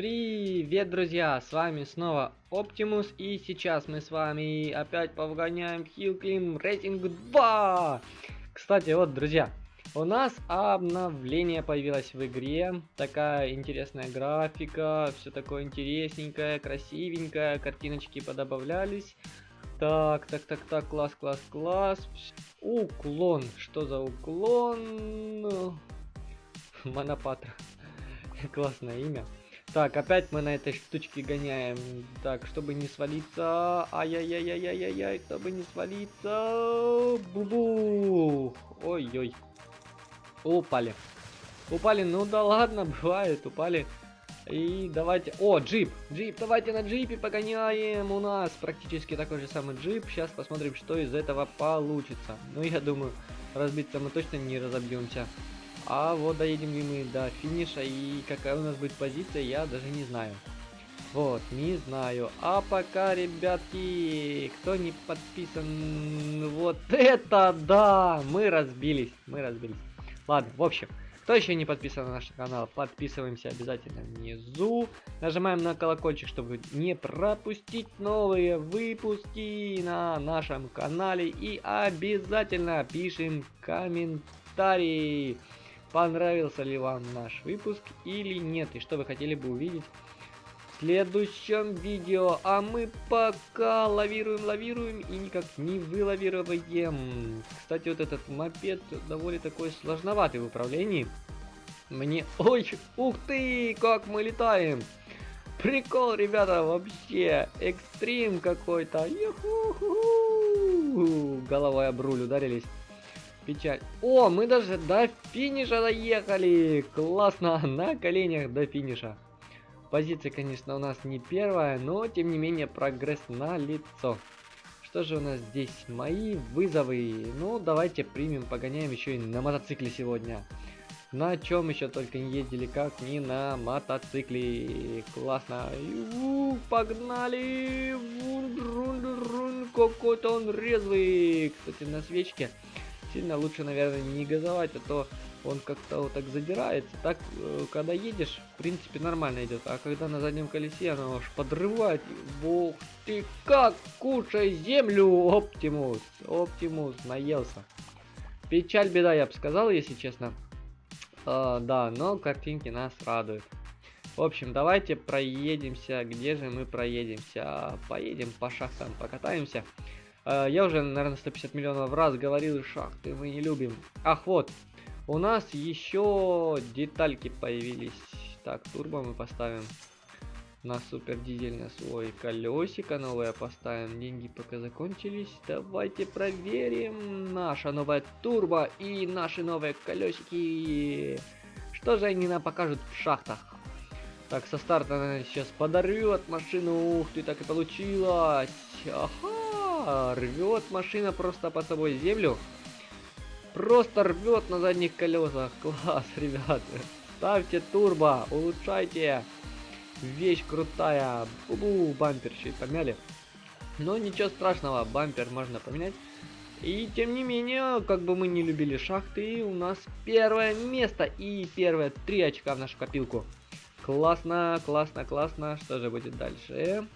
Привет, друзья! С вами снова Оптимус, и сейчас мы с вами опять повгоняем Hillclimb Racing 2! Кстати, вот, друзья, у нас обновление появилось в игре. Такая интересная графика, все такое интересненькое, красивенькое, картиночки подобавлялись. Так, так, так, так, класс, класс, класс. Уклон. Что за уклон? Монопатра. Классное имя. Так, опять мы на этой штучке гоняем. Так, чтобы не свалиться. Ай-яй-яй-яй-яй-яй, чтобы не свалиться. Бу-бу. Ой-ой. Упали. Упали, ну да ладно, бывает, упали. И давайте... О, джип! Джип, давайте на джипе погоняем. У нас практически такой же самый джип. Сейчас посмотрим, что из этого получится. Ну, я думаю, разбиться мы точно не разобьемся. А вот доедем ли мы до финиша и какая у нас будет позиция, я даже не знаю. Вот, не знаю. А пока, ребятки, кто не подписан, вот это да, мы разбились, мы разбились. Ладно, в общем, кто еще не подписан на наш канал, подписываемся обязательно внизу. Нажимаем на колокольчик, чтобы не пропустить новые выпуски на нашем канале. И обязательно пишем комментарии понравился ли вам наш выпуск или нет, и что вы хотели бы увидеть в следующем видео. А мы пока лавируем, лавируем и никак не вылавируем. Кстати, вот этот мопед довольно такой сложноватый в управлении. Мне... Ой, ух ты, как мы летаем! Прикол, ребята, вообще. Экстрим какой-то. Головой об руль ударились печаль. О, мы даже до финиша доехали. Классно, на коленях до финиша. Позиция, конечно, у нас не первая, но тем не менее прогресс на лицо. Что же у нас здесь? Мои вызовы. Ну, давайте примем, погоняем еще и на мотоцикле сегодня. На чем еще только не ездили, как не на мотоцикле. Классно. У, погнали. Какой-то он резвый. Кстати, на свечке сильно лучше, наверное, не газовать, а то он как-то вот так задирается. Так, э, когда едешь, в принципе, нормально идет. А когда на заднем колесе, оно аж подрывает. Бог ты как, кушай землю, Оптимус. Оптимус, наелся. Печаль, беда, я бы сказал, если честно. А, да, но картинки нас радуют. В общем, давайте проедемся. Где же мы проедемся? Поедем по шахтам, покатаемся. Э, я уже, наверное, 150 миллионов раз говорил, шахты мы не любим. Ах, вот. У нас еще детальки появились. Так, турбо мы поставим. На супер дизель на свой колесико новое поставим. Деньги пока закончились. Давайте проверим. Наша новая турбо и наши новые колесики. Что же они нам покажут в шахтах? Так, со старта она сейчас подорвет машину. Ух ты, так и получилось. Ага рвет машина просто под собой землю. Просто рвет на задних колесах. Класс, ребята. Ставьте турбо, улучшайте. Вещь крутая. Бу-бу, бампер чуть помяли. Но ничего страшного, бампер можно поменять. И тем не менее, как бы мы не любили шахты, у нас первое место и первые три очка в нашу копилку. Классно, классно, классно. Что же будет дальше?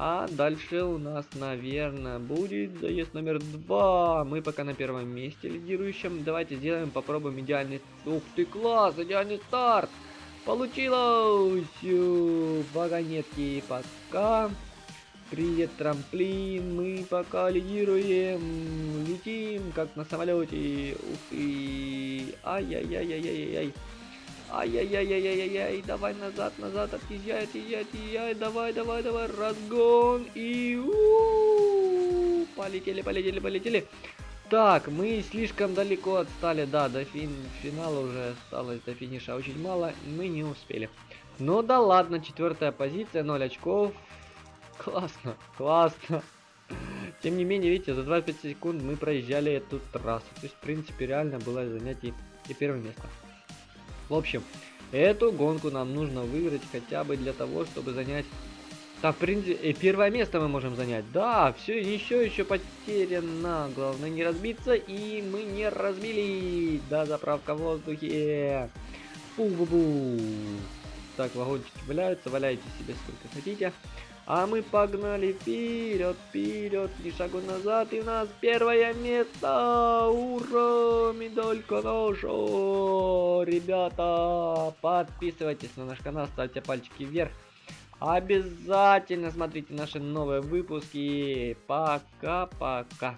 А дальше у нас, наверное, будет заезд номер два. Мы пока на первом месте лидирующем. Давайте сделаем, попробуем идеальный... Ух ты, класс! Идеальный старт! Получилось! Вагонетки пока. Привет, трамплин. Мы пока лидируем. Летим, как на самолете. Ух ты. Ай-яй-яй-яй-яй-яй. Ай-яй-яй-яй-яй-яй, давай назад, назад, отъезжай, отъезжай, отъезжай, давай, давай, давай, разгон, и у полетели, полетели, полетели. Так, мы слишком далеко отстали, да, до фин финала уже осталось до финиша очень мало, мы не успели. Ну да ладно, четвертая позиция, 0 очков. Классно, классно. Тем не менее, видите, за 25 секунд мы проезжали эту трассу. То есть, в принципе, реально было занять и, и первое место. В общем, эту гонку нам нужно выиграть хотя бы для того, чтобы занять... Да, в принципе, э, первое место мы можем занять. Да, все еще еще потеряно. Главное не разбиться, и мы не разбили. Да, заправка в воздухе. Бу-бу-бу. так вагончики валяются, валяйте себе сколько хотите. А мы погнали вперед, вперед, ни шагу назад, и у нас первое место! Ура! Медалька наша! Ребята, подписывайтесь на наш канал, ставьте пальчики вверх. Обязательно смотрите наши новые выпуски. Пока-пока.